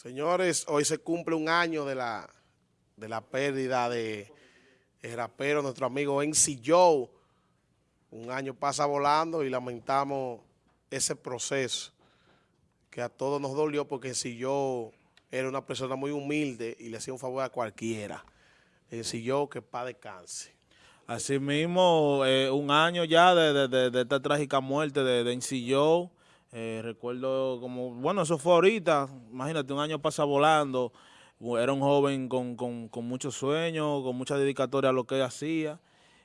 Señores, hoy se cumple un año de la, de la pérdida de el rapero, nuestro amigo NC Joe. Un año pasa volando y lamentamos ese proceso que a todos nos dolió porque NC Joe era una persona muy humilde y le hacía un favor a cualquiera. NC Joe, que pa' descanse. Así mismo, eh, un año ya de, de, de, esta trágica muerte de, de Joe. Eh, recuerdo como, bueno, eso fue ahorita, imagínate, un año pasa volando, era un joven con, con, con muchos sueños, con mucha dedicatoria a lo que hacía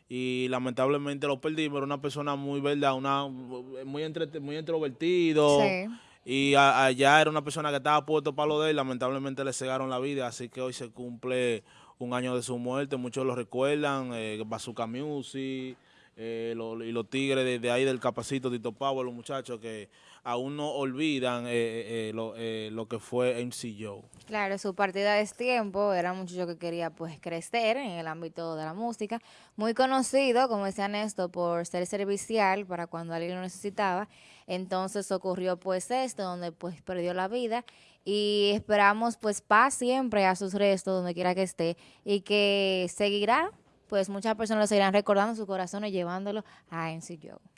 y lamentablemente lo perdimos, era una persona muy verdad, una muy entre, muy introvertido sí. y a, allá era una persona que estaba puesto para lo de él, lamentablemente le cegaron la vida, así que hoy se cumple un año de su muerte, muchos lo recuerdan, eh, Bazooka Music, eh, lo, y los tigres de, de, ahí del capacito, Tito Pavo, los muchachos que aún no olvidan eh, eh, eh lo, eh, lo, que fue MC Joe. Claro, su partida de tiempo era un muchacho que quería pues crecer en el ámbito de la música, muy conocido, como decía Néstor, por ser servicial para cuando alguien lo necesitaba, entonces ocurrió pues esto, donde pues perdió la vida y esperamos pues paz siempre a sus restos, donde quiera que esté, y que seguirá pues muchas personas lo seguirán recordando sus corazones llevándolo a NC Joe.